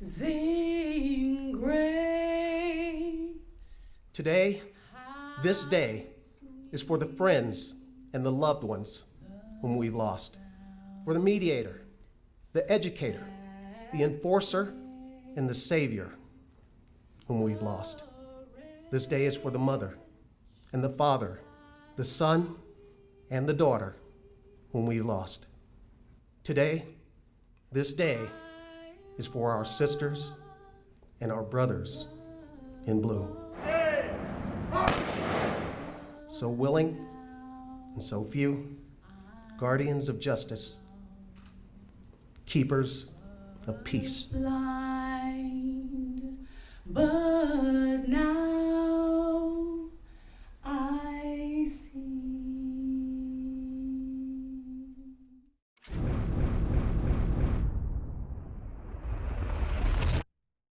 Sing grace. Today, this day, is for the friends and the loved ones whom we've lost, for the mediator, the educator, the enforcer, and the savior whom we've lost. This day is for the mother and the father, the son and the daughter whom we've lost. Today, this day, is for our sisters and our brothers in blue. So willing and so few, guardians of justice, keepers of peace. Blind,